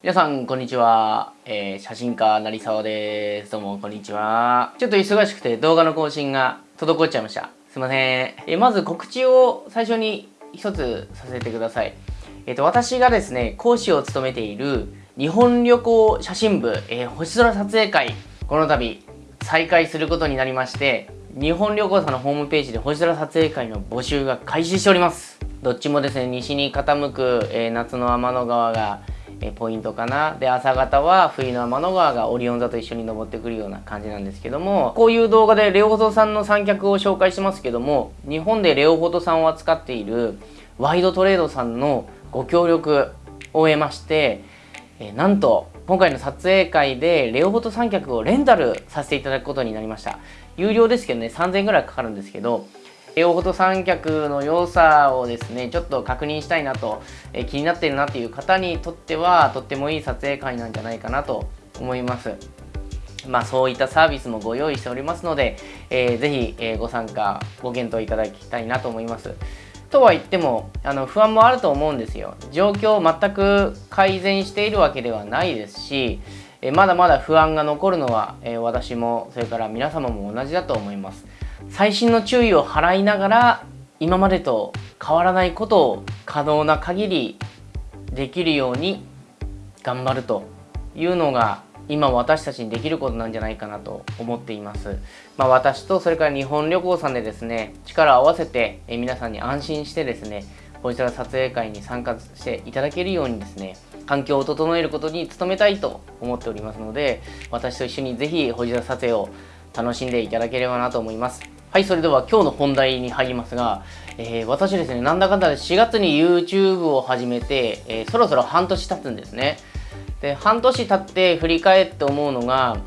皆さん、こんにちは。えー、写真家、成沢です。どうも、こんにちは。ちょっと忙しくて動画の更新が滞っちゃいました。すいません。えー、まず告知を最初に一つさせてください。えっ、ー、と、私がですね、講師を務めている日本旅行写真部、えー、星空撮影会、この度再開することになりまして、日本旅行さんのホームページで星空撮影会の募集が開始しております。どっちもですね、西に傾く、え夏の天の川がポイントかな。で朝方は冬の天の川がオリオン座と一緒に登ってくるような感じなんですけどもこういう動画でレオフォトさんの三脚を紹介してますけども日本でレオフォトさんを扱っているワイドトレードさんのご協力を得まして、えなんと今回の撮影会でレオフォト三脚をレンタルさせていただくことになりました。有料ですけどね3000円ぐらいかかるんですけどエオフォト三脚の良さをですねちょっと確認したいなと、え気になってるなっていう方にとってはとってもいい撮影会なんじゃないかなと思います。まあそういったサービスもご用意しておりますので、えー、ぜひ、え、ご参加ご検討いただきたいなと思います。とは言ってもあの不安もあると思うんですよ。状況を全く改善しているわけではないですしえまだまだ不安が残るのは、え私もそれから皆様も同じだと思います。細心の注意を払いながら今までと変わらないことを可能な限りできるように頑張るというのが今私たちにできることなんじゃないかなと思っています。まあ、私とそれから日本旅行さんでですね力を合わせて皆さんに安心してですねこちら撮影会に参加していただけるようにですね環境を整えることに努めたいと思っておりますので私と一緒にぜひ星空撮影を楽しんでいただければなと思います。はい、それでは今日の本題に入りますが、えー、私ですね、なんだかんだで4月に YouTube を始めて、えー、そろそろ半年経つんですね。で、半年経って振り返って思うのが、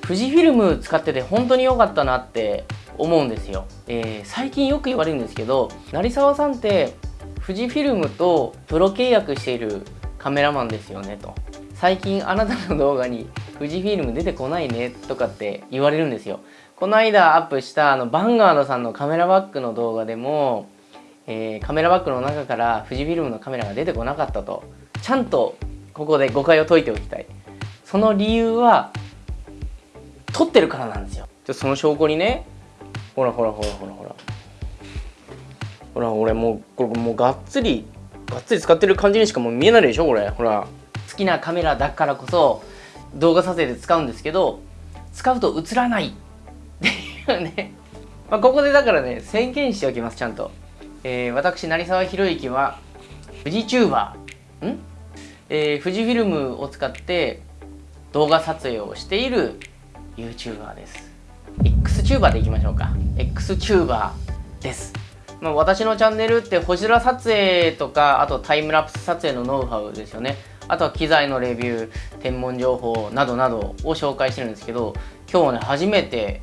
富士フィルム使ってて本当に良かったなって思うんですよ。えー、最近よく言われるんですけど、成沢さんって富士フィルムとプロ契約しているカメラマンですよねと。最近あなたの動画に富士フィルム出てこないねとかって言われるんですよ。この間アップしたあのバンガードさんのカメラバッグの動画でも、えー、カメラバッグの中から富士フィルムのカメラが出てこなかったと。ちゃんとここで誤解を解いておきたい。その理由は撮ってるからなんですよ。じゃその証拠にねほらほらほらほらほら。ほら俺もうこれもうがっつりがっつり使ってる感じにしかもう見えないでしょこれ。ほら。好きなカメラだからこそ動画撮影で使うんですけど使うと映らないね。まあ、ここでだからね、宣言しておきます、ちゃんと。えー、私、成沢宏之は、富士チューバー、ん？えー、富士フィルムを使って動画撮影をしている YouTuber です。X チューバーでいきましょうか。X チューバーです。まあ、私のチャンネルって星空撮影とか、あとタイムラプス撮影のノウハウですよね。あとは機材のレビュー、天文情報などなどを紹介してるんですけど、今日はね、初めて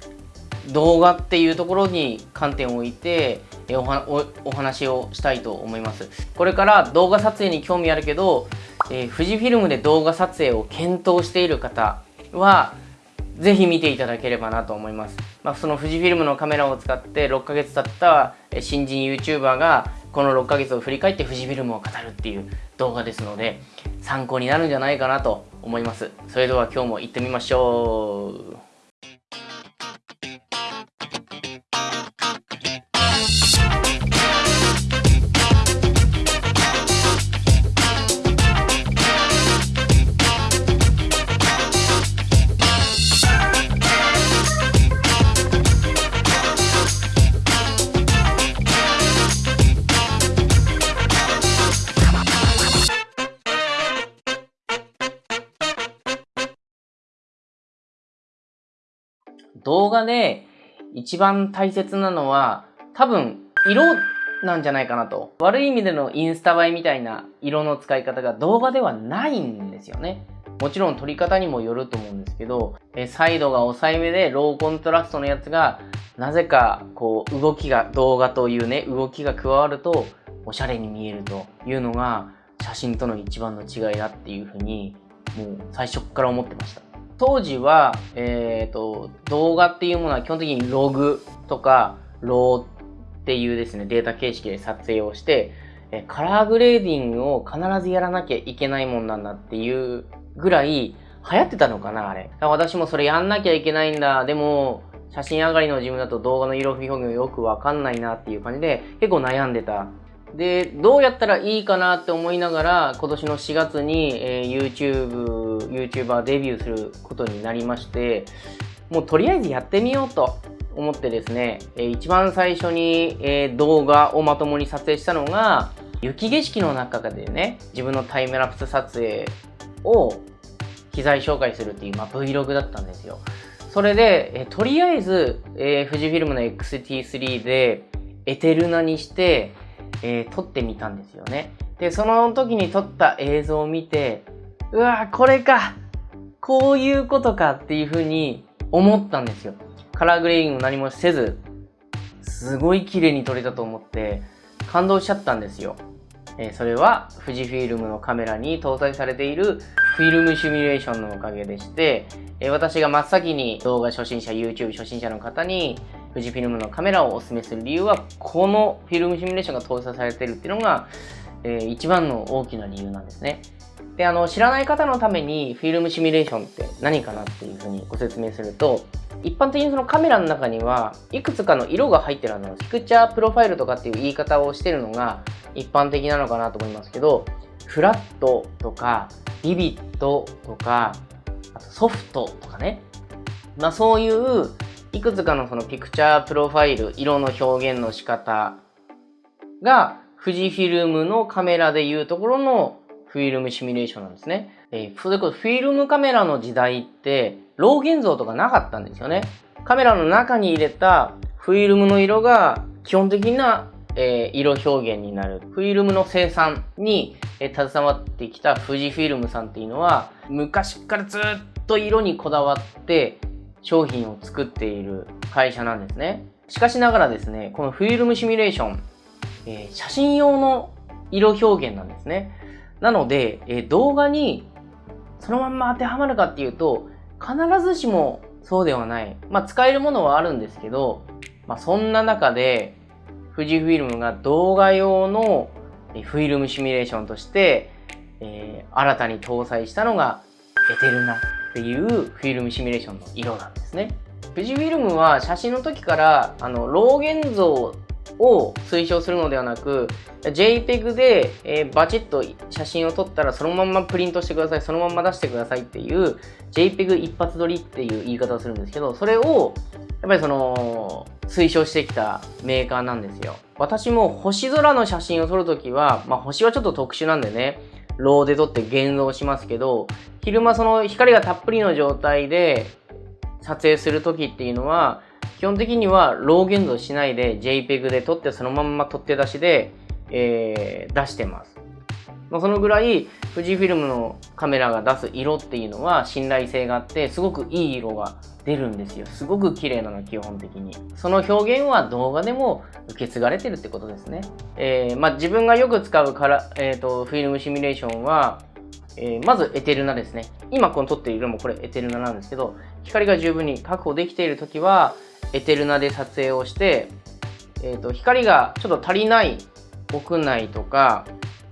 動画っていうところに観点を置いておお話をしたいと思います。これから動画撮影に興味あるけど、えー、富士フィルムで動画撮影を検討している方はぜひ見ていただければなと思います、まあ、その富士フィルムのカメラを使って6ヶ月経った新人 YouTuber がこの6ヶ月を振り返って富士フィルムを語るっていう動画ですので参考になるんじゃないかなと思います。それでは今日も行ってみましょう。動画で一番大切なのは多分色なんじゃないかなと。悪い意味でのインスタ映えみたいな色の使い方が動画ではないんですよね。もちろん撮り方にもよると思うんですけど、えサイドが抑えめでローコントラストのやつが、なぜかこう動きが、動画というね、動きが加わるとおしゃれに見えるというのが写真との一番の違いだっていうふうに、もう最初から思ってました。当時は、えっ、ー、と、動画っていうものは基本的にログとか、ローっていうですね、データ形式で撮影をして、えカラーグレーディングを必ずやらなきゃいけないもんなんだっていうぐらい流行ってたのかなあれ。私もそれやんなきゃいけないんだ。でも、写真上がりの自分だと動画の色表現よくわかんないなっていう感じで結構悩んでた。で、どうやったらいいかなって思いながら今年の4月に、えー、YouTube、YouTuber デビューすることになりまして、もうとりあえずやってみようと思ってですね、えー、一番最初に、えー、動画をまともに撮影したのが雪景色の中でね、自分のタイムラプス撮影を機材紹介するっていう、まあ、Vlog だったんですよ。それで、えとりあえず、えー、富士フィルムの XT3 でエテルナにして、えー、撮ってみたんですよね。で、その時に撮った映像を見て、うわこれかこういうことかっていうふうに思ったんですよ。カラーグレーディング何もせず、すごい綺麗に撮れたと思って感動しちゃったんですよ。えー、それは富士フィルムのカメラに搭載されているフィルムシミュレーションのおかげでして、え私が真っ先に動画初心者、YouTube 初心者の方に富士フィルムのカメラをお勧めする理由は、このフィルムシミュレーションが搭載されてるっていうのが、えー、一番の大きな理由なんですね。で、あの、知らない方のためにフィルムシミュレーションって何かなっていうふうにご説明すると、一般的にそのカメラの中にはいくつかの色が入ってるあの、ピクチャープロファイルとかっていう言い方をしてるのが一般的なのかなと思いますけど、フラットとかビビットとか、あとソフトとかね。まあそういういくつかのそのピクチャープロファイル、色の表現の仕方が富士フィルムのカメラでいうところのフィルムシミュレーションなんですね。えー、それこそフィルムカメラの時代って老現像とかなかったんですよね。カメラの中に入れたフィルムの色が基本的なえー、色表現になる。フィルムの生産に、えー、携わってきた富士フィルムさんっていうのは、昔からずっと色にこだわって商品を作っている会社なんですね。しかしながらですね、このフィルムシミュレーション、えー、写真用の色表現なんですね。なので、え動画にそのまんま当てはまるかっていうと、必ずしもそうではない。まあ、使えるものはあるんですけど、まあ、そんな中で、富士フィルムが動画用のフィルムシミュレーションとして、えー、新たに搭載したのがエテルナっていうフィルムシミュレーションの色なんですね。富士フィルムは写真の時からあの老現像を推奨するのではなく JPEG で、えー、バチッと写真を撮ったらそのままプリントしてくださいそのまま出してくださいっていう JPEG 一発撮りっていう言い方をするんですけどそれをやっぱりその推奨してきたメーカーなんですよ。私も星空の写真を撮るときは、まあ星はちょっと特殊なんでね、ローで撮って現像しますけど、昼間その光がたっぷりの状態で撮影するときっていうのは、基本的にはロー現像しないで JPEG で撮ってそのまま撮って出しで、えー、出してます。まあ、そのぐらい富士フィルムのカメラが出す色っていうのは信頼性があってすごくいい色が出るんですよ。すごく綺麗なの基本的に。その表現は動画でも受け継がれてるってことですね、えー、まあ、自分がよく使うから、えーと、フィルムシミュレーションは、えー、まずエテルナですね。今この撮っている色もこれエテルナなんですけど光が十分に確保できている時はエテルナで撮影をして、えーと光がちょっと足りない屋内とか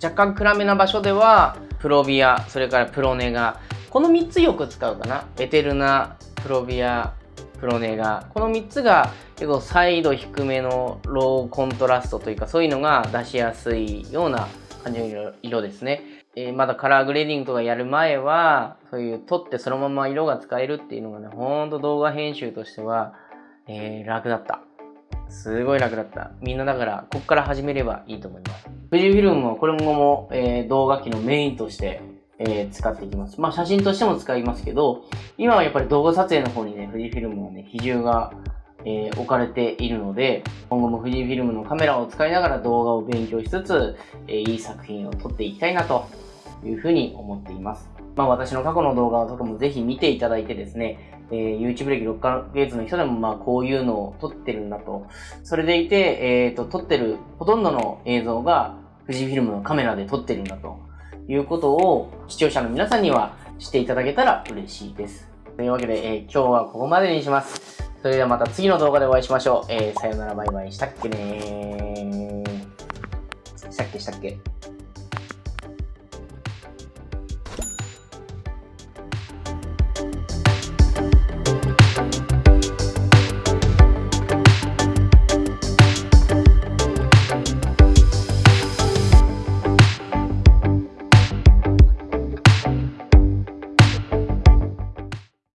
若干暗めな場所ではプロビアそれからプロネガこの3つよく使うかな。エテルナプロビアプロネガ。この3つが結構サイド低めのローコントラストというかそういうのが出しやすいような感じの色ですね、えー、まだカラーグレーディングとかやる前はそういう撮ってそのまま色が使えるっていうのがねほんと動画編集としては、えー、楽だったすごい楽だった。みんなだから、こっから始めればいいと思います。富士フィルムはこれもも、えー、動画機のメインとして、えー、使っていきます。まあ写真としても使いますけど、今はやっぱり動画撮影の方にね、富士フィルムはね、比重が、えー、置かれているので、今後も富士フィルムのカメラを使いながら動画を勉強しつつ、え、いい作品を撮っていきたいなというふうに思っています。まあ私の過去の動画とかもぜひ見ていただいてですね、えー、YouTube 歴6ヶ月の人でもまあこういうのを撮ってるんだと。それでいて、えっ、ー、と、撮ってるほとんどの映像が富士フィルムのカメラで撮ってるんだということを視聴者の皆さんにはしていただけたら嬉しいです。というわけで、えー、今日はここまでにします。それではまた次の動画でお会いしましょう。えー、さよならバイバイしたっけねー。したっけしたっけ